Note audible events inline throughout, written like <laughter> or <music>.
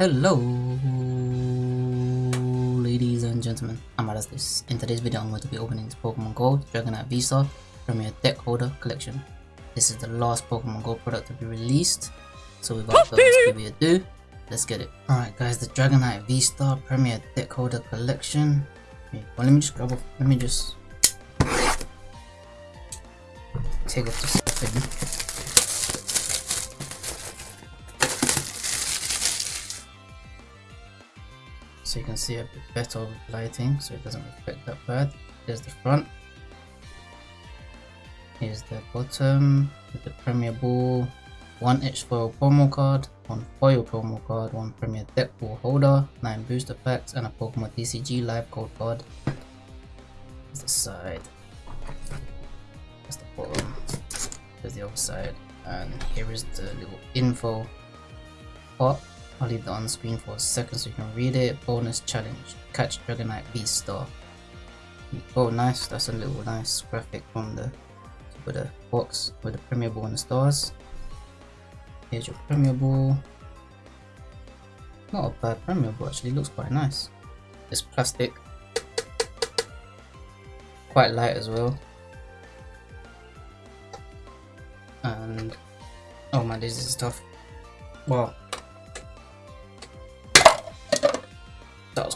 Hello ladies and gentlemen, I'm This. In today's video I'm going to be opening this Pokemon Go Dragonite V-Star Premier Deck Holder Collection. This is the last Pokemon Go product to be released, so without further ado, let's get it. Alright guys, the Dragonite V-Star Premier Deck Holder Collection. well let me just grab off, let me just take off this thing. So you can see a bit better lighting so it doesn't reflect that bad. There's the front. Here's the bottom with the premier ball. One edge foil promo card one foil promo card one premier deck ball holder nine booster packs and a pokemon tcg live code card. There's the side. That's the bottom. There's the other side. And here is the little info part I'll leave that on screen for a second so you can read it. Bonus challenge. Catch Dragonite V Star. Oh nice, that's a little nice graphic from the with the box with the Premier Ball and the stars. Here's your Premier Ball. Not a bad Premier Ball actually, looks quite nice. It's plastic. Quite light as well. And oh man, this is tough. Wow.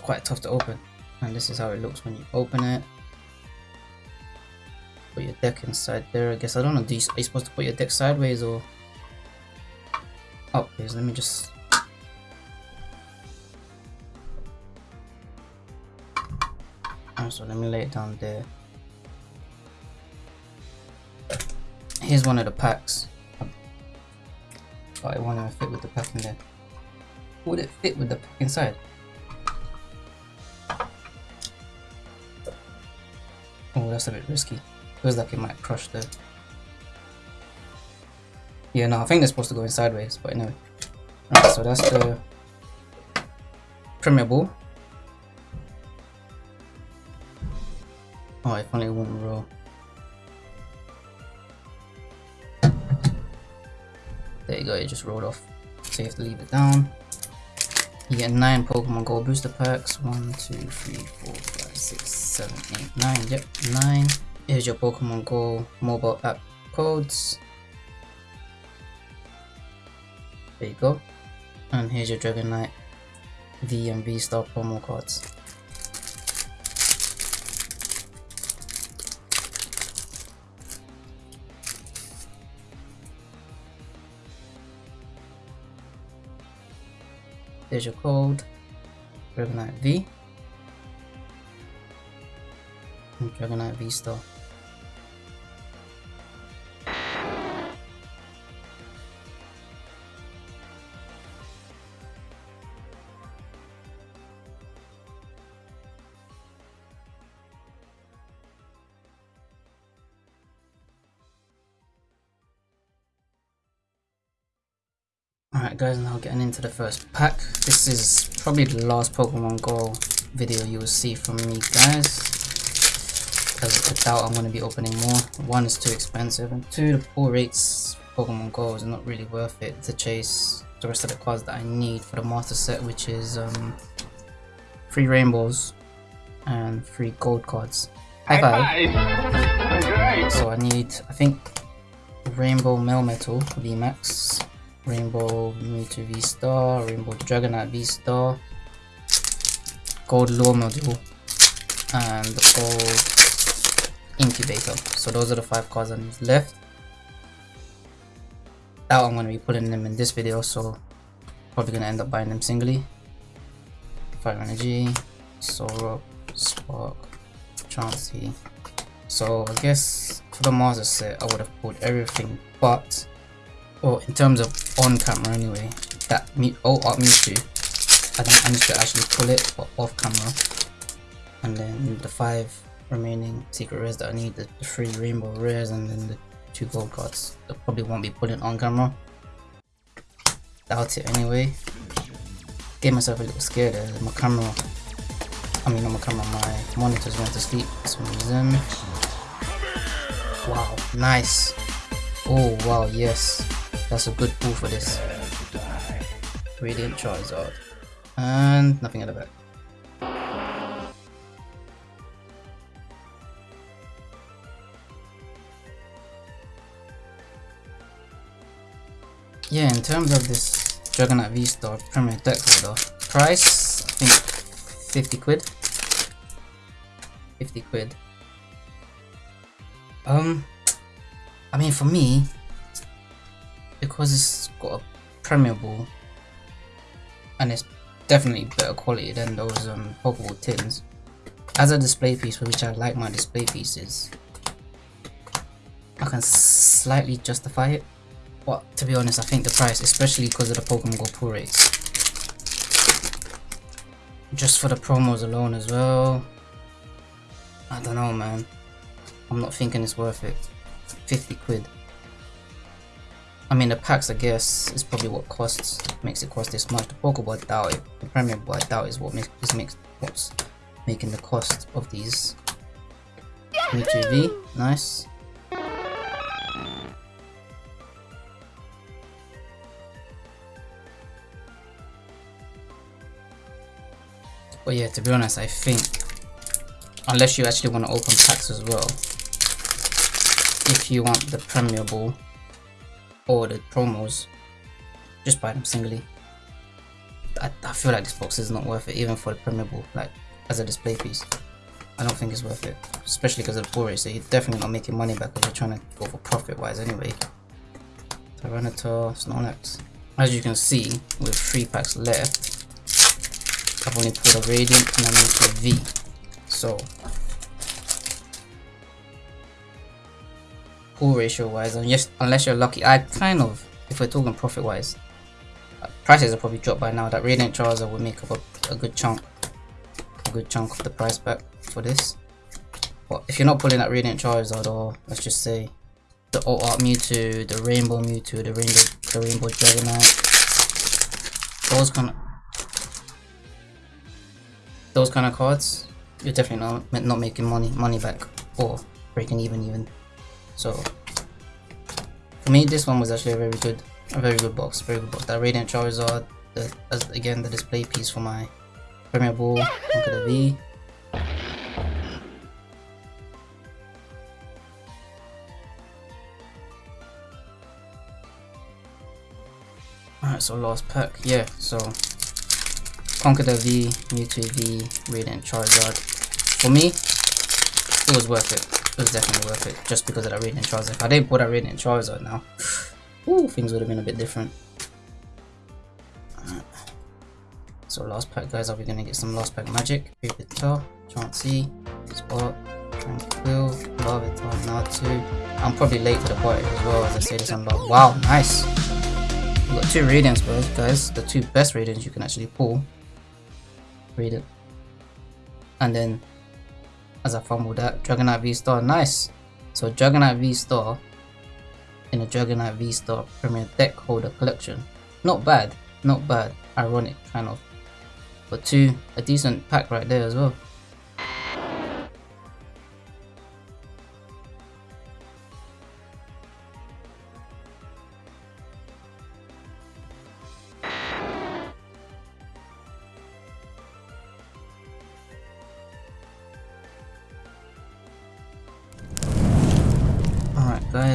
Quite tough to open. And this is how it looks when you open it. Put your deck inside there I guess. I don't know do you, are you supposed to put your deck sideways or? Oh please let me just so let me lay it down there. Here's one of the packs. But it won't fit with the pack in there. Would it fit with the pack inside That's a bit risky. Feels like it might crush the... Yeah, no, I think they're supposed to go in sideways, but anyway. Alright, so that's the Premier Ball. Oh, if only one roll. There you go, it just rolled off. So you have to leave it down. You get 9 Pokemon Go booster packs. 1, 2, 3, 4, 5, 6, 7, 8, 9. Yep, 9. Here's your Pokemon Go mobile app codes. There you go. And here's your Dragonite V and V Star promo cards. There's your code, Dragonite V, Dragonite V Star. Alright guys, now getting into the first pack. This is probably the last Pokemon Go video you will see from me guys. Because I doubt I'm going to be opening more. One is too expensive and two, the pull rates Pokemon Go is not really worth it to chase the rest of the cards that I need for the master set which is um, three rainbows and three gold cards. High five! High so I need, I think, Rainbow Melmetal VMAX Rainbow Mewtwo V-Star, Rainbow Dragonite V-Star, Gold Lure Module, and the Gold Incubator. So those are the five cards I need left. Now I'm going to be putting them in this video, so probably going to end up buying them singly. Fire Energy, Solrock, Spark, Chansey. So I guess for the master set I would have pulled everything but well in terms of on camera anyway that me oh art Mewtwo I think I need to actually pull it off camera and then the five remaining secret rares that I need the, three rainbow rares and then the two gold cards I probably won't be pulling on camera doubt it anyway get myself a little scared there my camera I mean not my camera my monitors went to sleep for some reason wow nice oh wow yes that's a good pull for this. Radiant Charizard. And nothing at the back. Yeah, in terms of this Dragonite V-Star Premier Deck Holder, price, I think 50 quid. 50 quid. Um, I mean for me, because it's got a Premier Ball, and it's definitely better quality than those um, Pokeball tins, as a display piece, which I like my display pieces, I can slightly justify it. But to be honest, I think the price, especially because of the Pokemon Go pull rates, just for the promos alone as well, I don't know man, I'm not thinking it's worth it. 50 quid. I mean the packs I guess is probably what costs makes it cost this much. The Pokeball I doubt it. The Premier Ball I doubt is what makes this makes what's making the cost of these. V, nice. But yeah, to be honest, I think unless you actually want to open packs as well, if you want the Premier Ball or the promos, just buy them singly. I, I feel like this box is not worth it, even for the Premier Ball, like as a display piece. I don't think it's worth it, especially because of the rate. So you're definitely not making money back because you're trying to go for profit wise anyway. Tyranitar, Snorlax. As you can see, with three packs left, I've only put a Radiant and I'm into a V. So, pull ratio wise, yes, unless you're lucky, I kind of, if we're talking profit wise, uh, prices are probably dropped by now. That Radiant Charizard will make up a, a good chunk, a good chunk of the price back for this. But if you're not pulling that Radiant Charizard, or let's just say the Alt Art Mewtwo, the Rainbow Mewtwo, the Rainbow, the Rainbow Dragonite, those kind of those kind of cards, you're definitely not not making money money back or breaking even even. So for me, this one was actually a very good, a very good box, very good box. That Radiant Charizard, the as, again the display piece for my Premier Ball, Conkeldurr V. Alright, so last pack, yeah, so Conkeldurr V, Mewtwo V, Radiant Charizard. For me, it was worth it. It was definitely worth it, just because of that Radiant Charizard. If I didn't put that Radiant Charizard now, <sighs> ooh, things would have been a bit different. Uh, so last pack guys, are we gonna get some last pack magic? Pupitar, Chansey, Spot, Tranquill, Larvitar, Natu. I'm probably late to the party as well as I say this unlock. Wow, nice! We got two Radiants guys, the two best Radiants you can actually pull read it. And then as I fumble that, Dragonite V-Star, nice! So Dragonite V-Star in a Dragonite V-Star Premier Deck Holder Collection. Not bad, not bad, ironic kind of. But two, a decent pack right there as well.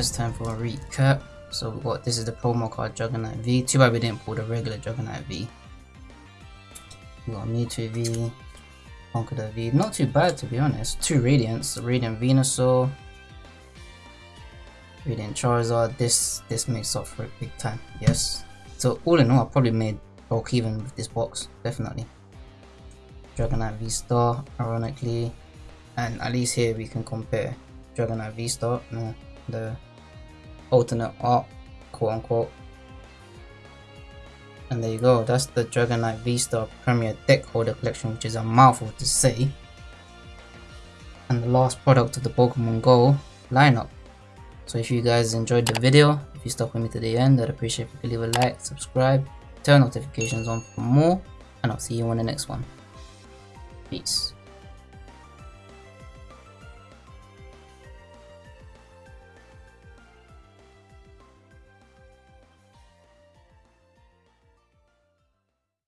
Guys, time for a recap. So what this is the promo card Dragonite V. Too bad we didn't pull the regular Dragonite V. We got Mewtwo V, Conkeldurr V. Not too bad to be honest. Two Radiants, Radiant Venusaur, Radiant Charizard. This this makes up for it big time. Yes. So all in all, I probably made bulk even with this box. Definitely. Dragonite V Star, ironically, and at least here we can compare Dragonite V Star. No, the alternate art, quote unquote. And there you go, that's the Dragonite V-Star Premier Deck Holder Collection, which is a mouthful to say. And the last product of the Pokemon Go lineup. So if you guys enjoyed the video, if you stuck with me to the end, I'd appreciate if you could leave a like, subscribe, turn notifications on for more, and I'll see you on the next one. Peace.